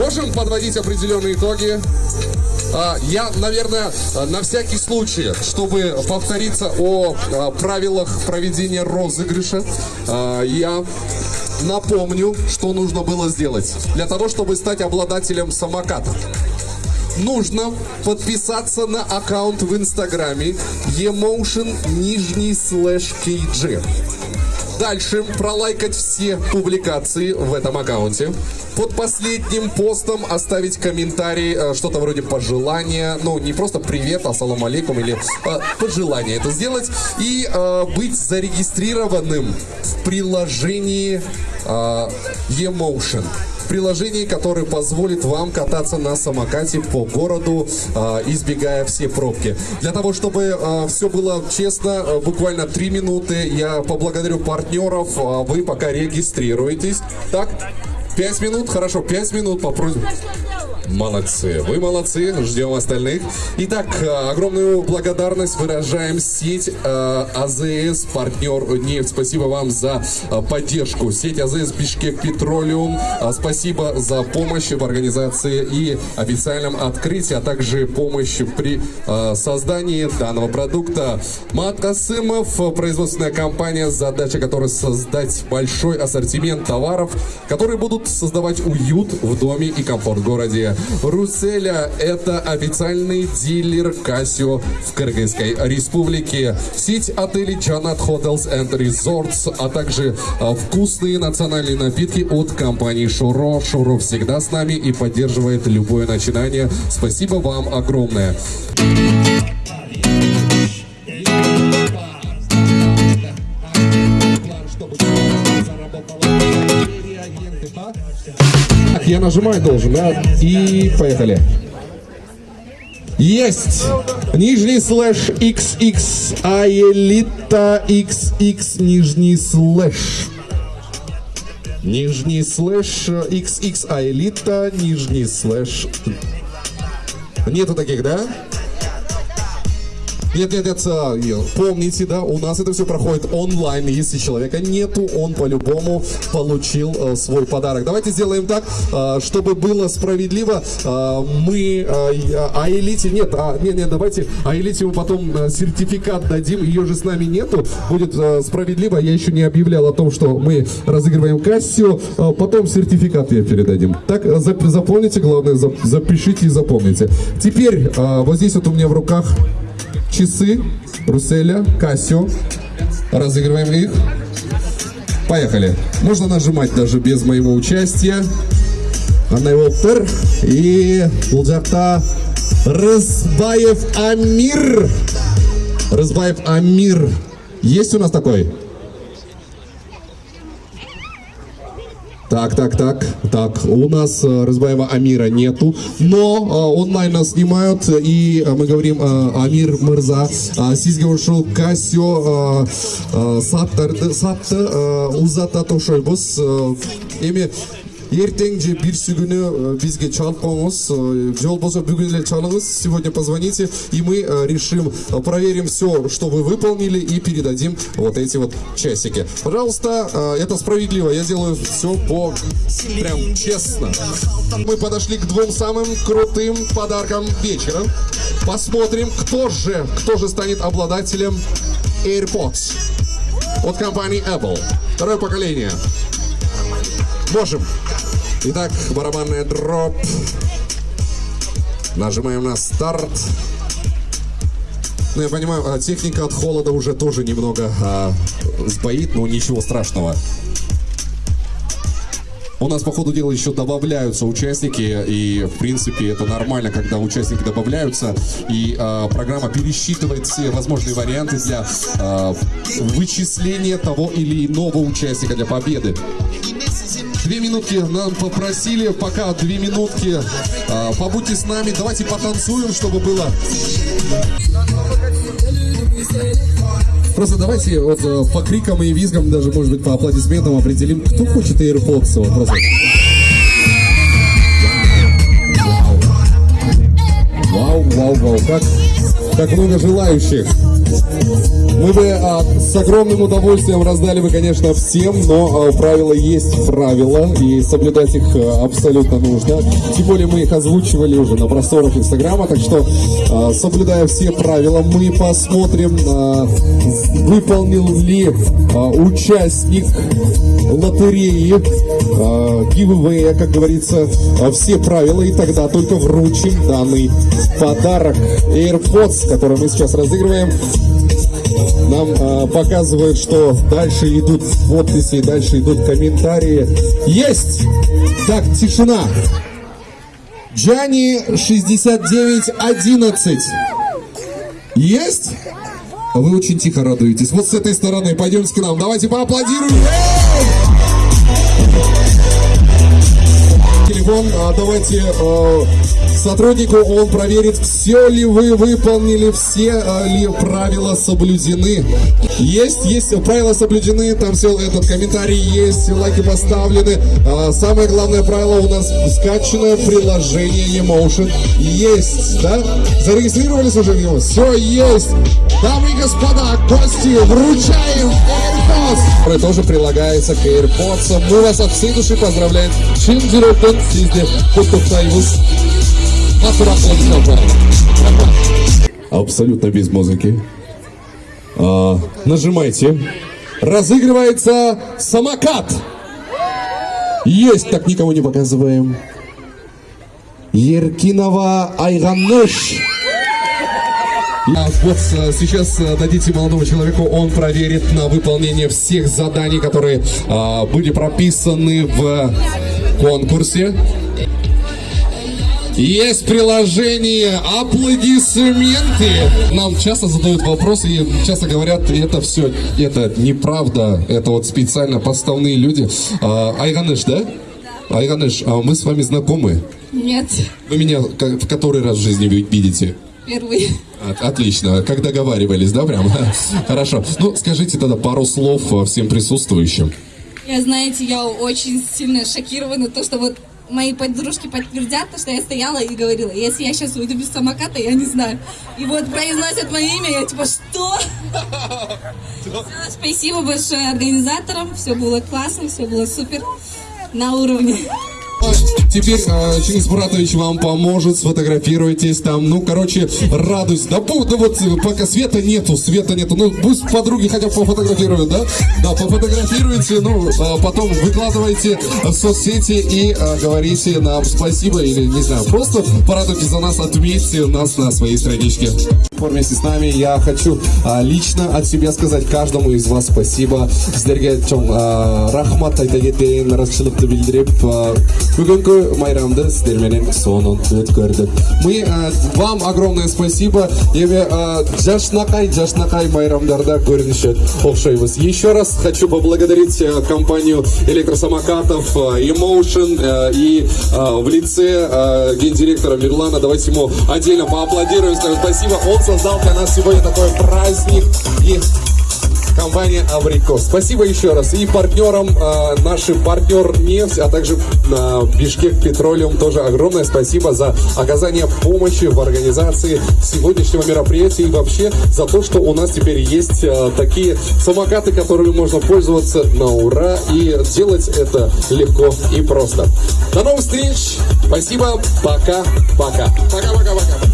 можем подводить определенные итоги. А, Я, наверное, на всякий случай, чтобы повториться о а, правилах проведения розыгрыша, а, я напомню, что нужно было сделать для того, чтобы стать обладателем самоката. Нужно подписаться на аккаунт в инстаграме emotion нижний слэш kg. Дальше пролайкать все публикации в этом аккаунте. Под последним постом оставить комментарий, э, что-то вроде пожелания. Ну, не просто привет, ассалам алейкум, или э, пожелание это сделать. И э, быть зарегистрированным в приложении Emotion приложении, которое позволит вам кататься на самокате по городу, э, избегая все пробки. Для того, чтобы э, все было честно, э, буквально три минуты, я поблагодарю партнеров, а вы пока регистрируетесь. Так, пять минут, хорошо, пять минут попробуем. Молодцы, вы молодцы, ждем остальных. Итак, огромную благодарность выражаем сеть э, АЗС, партнер нефть. Спасибо вам за э, поддержку. Сеть АЗС Бишкек Петролиум. Э, спасибо за помощь в организации и официальном открытии, а также помощь при э, создании данного продукта. Мат Касымов, производственная компания, задача которой создать большой ассортимент товаров, которые будут создавать уют в доме и комфорт в городе. Руселя – это официальный дилер Casio в Кыргызской республике. Сеть отелей Janat Hotels and Resorts, а также а, вкусные национальные напитки от компании Шуро. Шуро всегда с нами и поддерживает любое начинание. Спасибо вам огромное. Так, я нажимать должен, да? И поехали. Есть! Нижний слэш XX, а элита XX, нижний слэш. Нижний слэш XX, а элита, нижний слэш. Нету таких, да? Нет, нет, нет, а, помните, да, у нас это все проходит онлайн. Если человека нету, он по-любому получил э, свой подарок. Давайте сделаем так, э, чтобы было справедливо. Э, мы а элите, нет, а, нет, нет, давайте, а элите мы потом сертификат дадим, ее же с нами нету. Будет справедливо, я еще не объявлял о том, что мы разыгрываем Кассио, э, потом сертификат я передадим. Так, зап- запомните, главное, зап- запишите и запомните. Теперь, вот здесь вот у меня в руках часы Руселя, Кассио. Разыгрываем их. Поехали. Можно нажимать даже без моего участия. Анна Волтер. И бұл жақта Рызбаев Амир. Рызбаев Амир. Есть у нас такой? Так, так, так, так. У нас э, Рызбаева Амира нету, но э, онлайн нас снимают, и э, мы говорим Амир Мырза, сизге саттарды, сатты э, узата тошойбуз. Э, эми ертең же бирсі күні э, бізге чалып қоңыз жол болса бүгін эле чалыңыз сегодня позвоните и мы э, решим э, проверим все что вы выполнили и передадим вот эти вот часики пожалуйста э, это справедливо я делаю все по прям честно мы подошли к двум самым крутым подаркам вечера посмотрим кто же кто же станет обладателем AirPods от компании Apple второе поколение Можем. Итак, барабанная дроп. Нажимаем на старт. Ну, я понимаю, а, техника от холода уже тоже немного а, сбоит, но ничего страшного. У нас по ходу дела еще добавляются участники, и в принципе это нормально, когда участники добавляются, и э, программа пересчитывает все возможные варианты для э, вычисления того или иного участника для победы. Две минутки нам попросили, пока две минутки. А, побудьте с нами, давайте потанцуем, чтобы было. Просто давайте вот э, по крикам и визгам, даже может быть по аплодисментам определим, кто хочет AirPods. Вот, просто. Вау, вау, вау, как, как много желающих. Мы бы а, с огромным удовольствием раздали бы, конечно, всем, но а, правила есть правила, и соблюдать их а, абсолютно нужно. Тем более мы их озвучивали уже на просторах Инстаграма, так что, а, соблюдая все правила, мы посмотрим, а, выполнил ли а, участник лотереи, giveaway, как говорится, э, все правила, и тогда только вручим данный подарок AirPods, который мы сейчас разыгрываем. Нам э, показывают, что дальше идут подписи, дальше идут комментарии. Есть! Так, тишина. Джани 6911. Есть? Вы очень тихо радуетесь. Вот с этой стороны. Пойдемте к нам. Давайте поаплодируем. Телефон, а, давайте а, сотруднику, он проверит, все ли вы выполнили, все а, ли правила соблюдены. Есть, есть, правила соблюдены, там все, этот комментарий есть, лайки поставлены. А, самое главное правило у нас скачанное приложение Emotion. Есть, да? Зарегистрировались уже в него? Все есть. Дамы и господа, гости, вручаем AirPods, который тоже прилагается к AirPods. Мы вас от всей души поздравляем. Жүректен сізді құттықтаймыз. Абсолютно без музыки. А, нажимайте. Разыгрывается самокат. Есть, так никому не показываем. Еркинова Айганыш. А вот э, сейчас э, дадите молодому человеку, он проверит на выполнение всех заданий, которые а, были прописаны в конкурсе. Есть приложение аплодисменты. Нам часто задают вопросы и часто говорят, это все, это неправда, это вот специально подставные люди. А, Айганыш, да? Айганыш, а мы с вами знакомы? Нет, Вы меня в который раз в жизни ви- видите? первый. От- Отлично, как договаривались, да, прям? Хорошо. Ну, скажите тогда пару слов э, всем присутствующим. Я, знаете, я очень сильно шокирована, то, что вот мои подружки подтвердят, то, что я стояла и говорила, если я сейчас уйду без самоката, я не знаю. И вот произносят мое имя, я типа, что? Всё, Спасибо большое организаторам, все было классно, все было супер, на уровне. Теперь э, Чингис Буратович вам поможет, сфотографируйтесь там. Ну, короче, радуйся. Да, да вот пока света нету, света нету. Ну, пусть подруги хотя бы пофотографируют, да? Да, пофотографируйте, ну, э, потом выкладывайте в соцсети и э, говорите нам спасибо или, не знаю, просто порадуйтесь за нас, отметьте нас на своей страничке Вместе с нами я хочу а, лично от себя сказать каждому из вас спасибо. Сіздерге чоң а, рахмат айта кетейін, наразышылықты білдіріп, а, бүгінгі майрамды сіздерменен соңын өткөрдік. Мы а, вам огромное спасибо. Еме а, жашнакай, жашнакай майрамдарда көрініші оқшайбыз. Еще раз хочу поблагодарить а, компанию электросамокатов а, Emotion а, и а, в лице а, гендиректора Мирлана. Давайте ему отдельно поаплодируем, скажем спасибо. Он создал для нас сегодня такой праздник. И компания Аврикос. Спасибо еще раз. И партнерам, э, нашим партнер нефть, а также э, Бишкек Петролиум тоже огромное спасибо за оказание помощи в организации сегодняшнего мероприятия и вообще за то, что у нас теперь есть э, такие самокаты, которыми можно пользоваться на ура и делать это легко и просто. До новых встреч. Спасибо. Пока-пока. Пока-пока-пока.